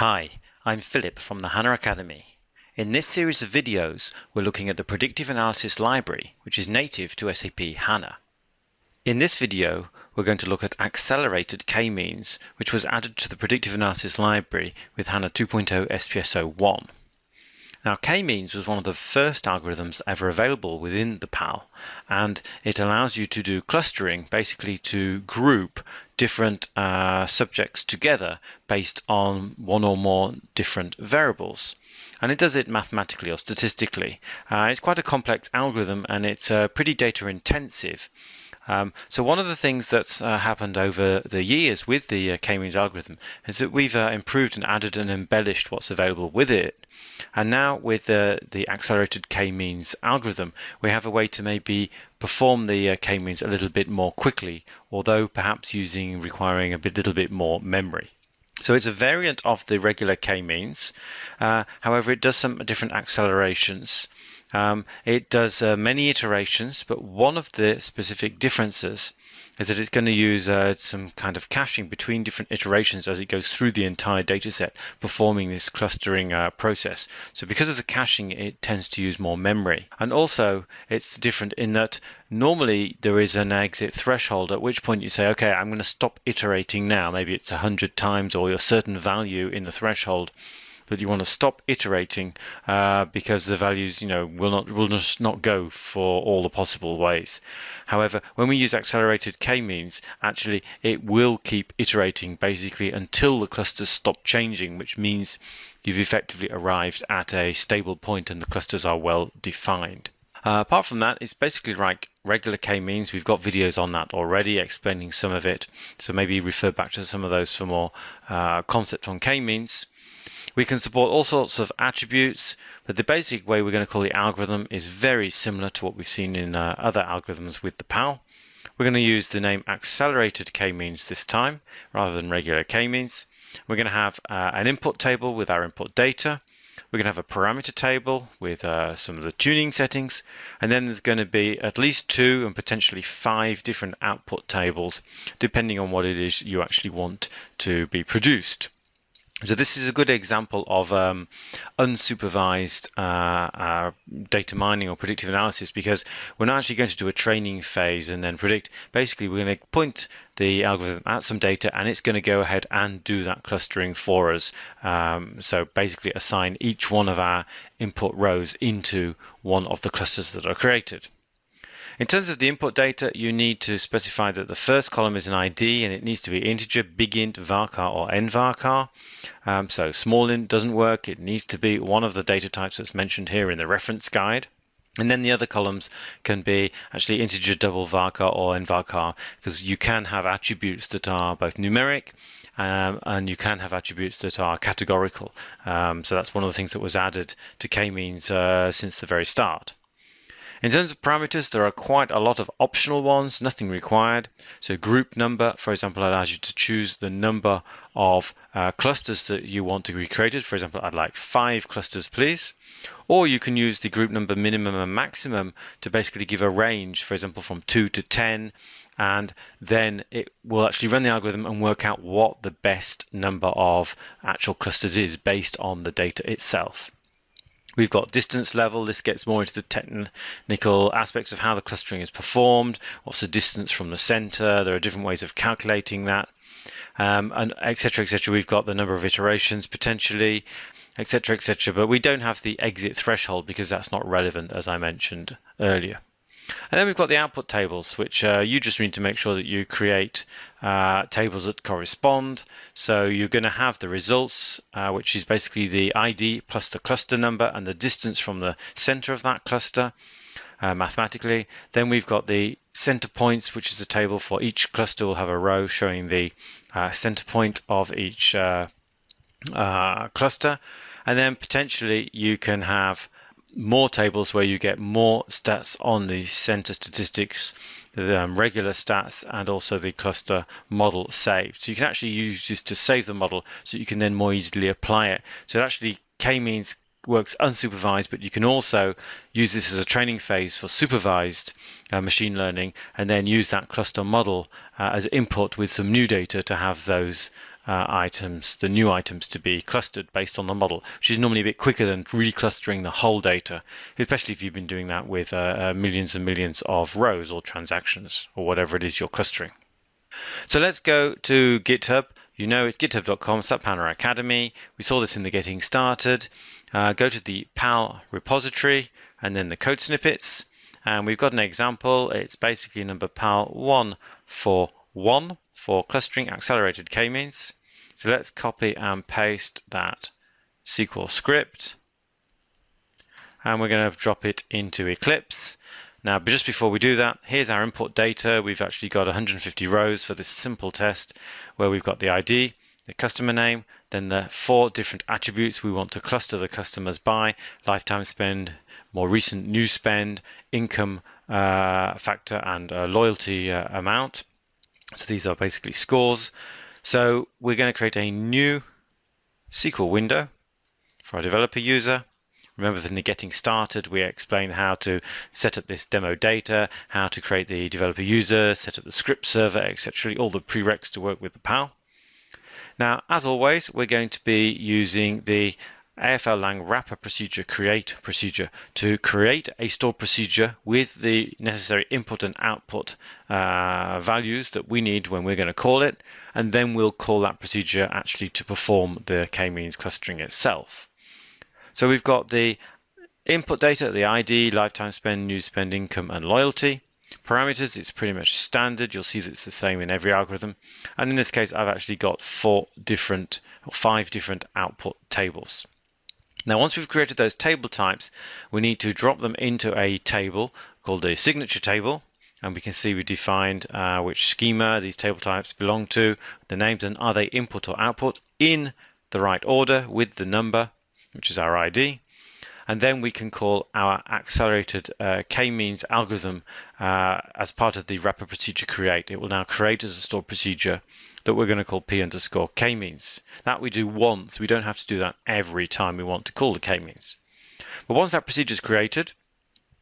Hi, I'm Philip from the HANA Academy. In this series of videos, we're looking at the Predictive Analysis Library, which is native to SAP HANA. In this video, we're going to look at accelerated k-means, which was added to the Predictive Analysis Library with HANA 2.0 SPS 01. Now, k-means was one of the first algorithms ever available within the PAL, and it allows you to do clustering, basically to group different uh, subjects together based on one or more different variables. And it does it mathematically or statistically. Uh, it's quite a complex algorithm and it's uh, pretty data intensive. Um, so one of the things that's uh, happened over the years with the uh, k-means algorithm is that we've uh, improved and added and embellished what's available with it. And now with uh, the accelerated k-means algorithm, we have a way to maybe perform the uh, k-means a little bit more quickly, although perhaps using requiring a bit, little bit more memory. So it's a variant of the regular k-means. Uh, however, it does some different accelerations. Um, it does uh, many iterations, but one of the specific differences is that it's going to use uh, some kind of caching between different iterations as it goes through the entire data set, performing this clustering uh, process. So because of the caching, it tends to use more memory. And also, it's different in that normally there is an exit threshold at which point you say, okay, I'm going to stop iterating now. Maybe it's 100 times or a certain value in the threshold that you want to stop iterating uh, because the values, you know, will not will just not go for all the possible ways. However, when we use accelerated k-means, actually it will keep iterating basically until the clusters stop changing, which means you've effectively arrived at a stable point and the clusters are well defined. Uh, apart from that, it's basically like regular k-means. We've got videos on that already explaining some of it. So maybe refer back to some of those for more uh, concept on k-means. We can support all sorts of attributes, but the basic way we're going to call the algorithm is very similar to what we've seen in uh, other algorithms with the PAL. We're going to use the name accelerated k-means this time rather than regular k-means. We're going to have uh, an input table with our input data. We're going to have a parameter table with uh, some of the tuning settings, and then there's going to be at least two and potentially five different output tables, depending on what it is you actually want to be produced. So this is a good example of um, unsupervised uh, uh, data mining or predictive analysis because we're not actually going to do a training phase and then predict. Basically, we're going to point the algorithm at some data and it's going to go ahead and do that clustering for us. Um, so basically assign each one of our input rows into one of the clusters that are created. In terms of the input data, you need to specify that the first column is an ID and it needs to be integer, big int, varchar or nvarchar. Um, so small int doesn't work. It needs to be one of the data types that's mentioned here in the reference guide. And then the other columns can be actually integer double varchar or nvarchar because you can have attributes that are both numeric um, and you can have attributes that are categorical. Um, so that's one of the things that was added to k-means uh, since the very start. In terms of parameters, there are quite a lot of optional ones, nothing required. So group number, for example, allows you to choose the number of uh, clusters that you want to be created. For example, I'd like five clusters, please. Or you can use the group number minimum and maximum to basically give a range, for example, from 2 to 10, and then it will actually run the algorithm and work out what the best number of actual clusters is based on the data itself. We've got distance level. This gets more into the technical aspects of how the clustering is performed. What's the distance from the center? There are different ways of calculating that. Um, and etc. etc. We've got the number of iterations potentially, etc. etc. But we don't have the exit threshold because that's not relevant, as I mentioned earlier. And then we've got the output tables, which uh, you just need to make sure that you create uh, tables that correspond. So you're going to have the results, uh, which is basically the ID plus the cluster number and the distance from the center of that cluster uh, mathematically. Then we've got the center points, which is a table for each cluster will have a row showing the uh, center point of each uh, cluster. And then potentially you can have more tables where you get more stats on the center statistics, the um, regular stats, and also the cluster model saved. So you can actually use this to save the model so you can then more easily apply it. So it actually k-means works unsupervised, but you can also use this as a training phase for supervised uh, machine learning and then use that cluster model uh, as input with some new data to have those uh, items, the new items to be clustered based on the model, which is normally a bit quicker than reclustering the whole data, especially if you've been doing that with uh, uh, millions and millions of rows or transactions or whatever it is you're clustering. So let's go to GitHub. You know it's github.com SAP HANA Academy. We saw this in the getting started. Uh, go to the PAL repository and then the code snippets. And we've got an example. It's basically number PAL 141 for clustering accelerated k-means. So let's copy and paste that SQL script. And we're going to drop it into Eclipse. Now, just before we do that, here's our import data. We've actually got 150 rows for this simple test where we've got the ID, the customer name, then the four different attributes we want to cluster the customers by, lifetime spend, more recent new spend, income uh, factor, and uh, loyalty uh, amount. So these are basically scores. So we're going to create a new SQL window for our developer user. Remember in the getting started, we explained how to set up this demo data, how to create the developer user, set up the script server, etc. All the prereqs to work with the PAL. Now, as always, we're going to be using the AFL Lang wrapper procedure create procedure to create a stored procedure with the necessary input and output uh, values that we need when we're going to call it, and then we'll call that procedure actually to perform the k-means clustering itself. So we've got the input data, the ID, lifetime spend, new spend, income, and loyalty. Parameters, it's pretty much standard. You'll see that it's the same in every algorithm. And in this case, I've actually got four different, or five different output tables. Now, once we've created those table types, we need to drop them into a table called the signature table. And we can see we defined uh, which schema these table types belong to, the names, and are they input or output in the right order with the number which is our ID. And then we can call our accelerated uh, k-means algorithm uh, as part of the wrapper procedure create. It will now create as a stored procedure that we're going to call p underscore k-means. That we do once. We don't have to do that every time we want to call the k-means. But once that procedure is created,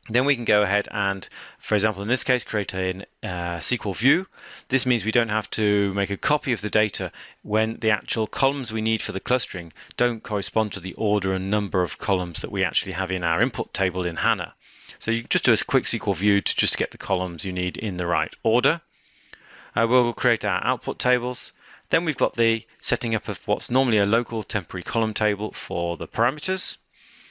then we can go ahead and, for example, in this case, create a uh, SQL view. This means we don't have to make a copy of the data when the actual columns we need for the clustering don't correspond to the order and number of columns that we actually have in our input table in HANA. So you just do a quick SQL view to just get the columns you need in the right order. Uh, we'll create our output tables. Then we've got the setting up of what's normally a local temporary column table for the parameters.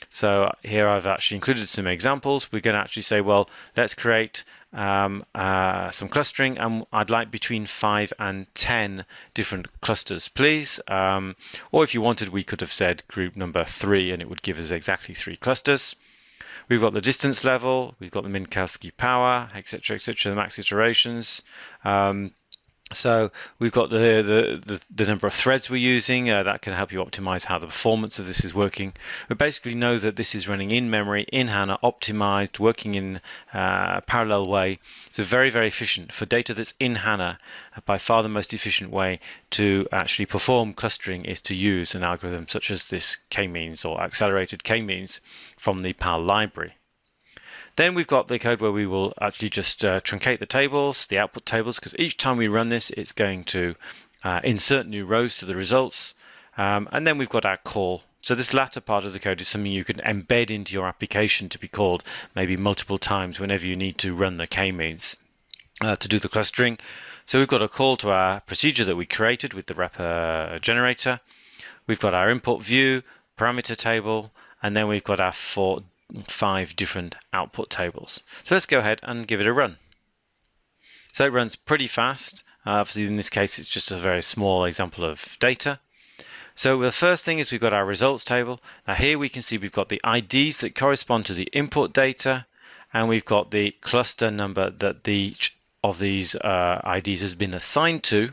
So here I've actually included some examples. We're going to actually say, well, let's create um, uh, some clustering and I'd like between 5 and 10 different clusters, please. Um, or if you wanted, we could have said group number 3 and it would give us exactly three clusters. We've got the distance level, we've got the Minkowski power, etc., etc., the max iterations. Um, so we've got the, the, the, the, number of threads we're using. Uh, that can help you optimize how the performance of this is working. We basically know that this is running in memory, in HANA, optimized, working in uh, a parallel way. It's a very, very efficient. For data that's in HANA, by far the most efficient way to actually perform clustering is to use an algorithm such as this k-means or accelerated k-means from the PAL library. Then we've got the code where we will actually just uh, truncate the tables, the output tables, because each time we run this, it's going to uh, insert new rows to the results. Um, and then we've got our call. So this latter part of the code is something you can embed into your application to be called maybe multiple times whenever you need to run the k-means uh, to do the clustering. So we've got a call to our procedure that we created with the wrapper generator. We've got our input view, parameter table, and then we've got our four five different output tables. So let's go ahead and give it a run. So it runs pretty fast. Uh, in this case, it's just a very small example of data. So the first thing is we've got our results table. Now here we can see we've got the IDs that correspond to the input data, and we've got the cluster number that each of these uh, IDs has been assigned to.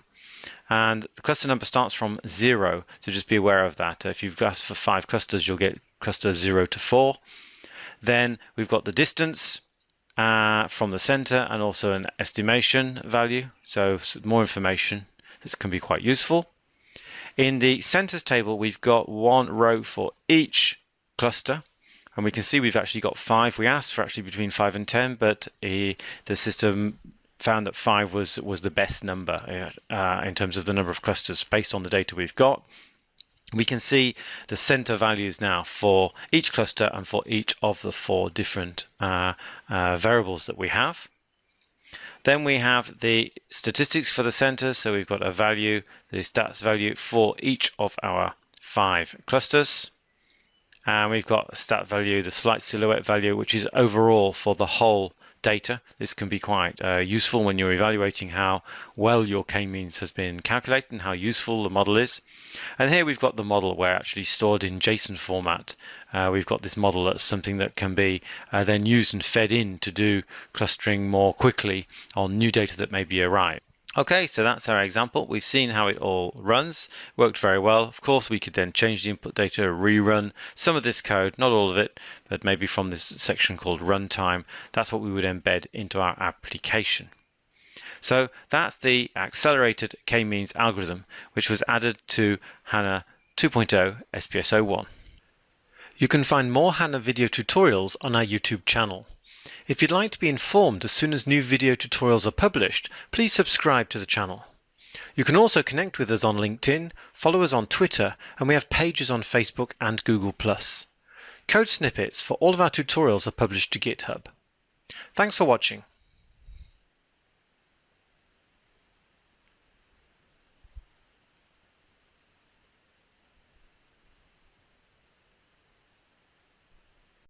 And the cluster number starts from zero, so just be aware of that. If you've asked for five clusters, you'll get cluster zero to four. Then we've got the distance uh, from the center and also an estimation value. So more information. This can be quite useful. In the centers table, we've got one row for each cluster. And we can see we've actually got five. We asked for actually between five and 10, but uh, the system found that five was was the best number uh, in terms of the number of clusters based on the data we've got. We can see the center values now for each cluster and for each of the four different uh, uh, variables that we have. Then we have the statistics for the center. So we've got a value, the stats value for each of our five clusters. And we've got a stat value, the slight silhouette value, which is overall for the whole data. This can be quite uh, useful when you're evaluating how well your k-means has been calculated and how useful the model is. And here we've got the model where actually stored in JSON format. Uh, we've got this model that's something that can be uh, then used and fed in to do clustering more quickly on new data that may be arrived. Okay, so that's our example. We've seen how it all runs, worked very well. Of course, we could then change the input data, rerun some of this code, not all of it, but maybe from this section called runtime. That's what we would embed into our application. So that's the accelerated k-means algorithm, which was added to HANA 2.0 SPS 01. You can find more HANA video tutorials on our YouTube channel. If you'd like to be informed as soon as new video tutorials are published, please subscribe to the channel. You can also connect with us on LinkedIn, follow us on Twitter, and we have pages on Facebook and Google+. Code snippets for all of our tutorials are published to GitHub. Thanks for watching.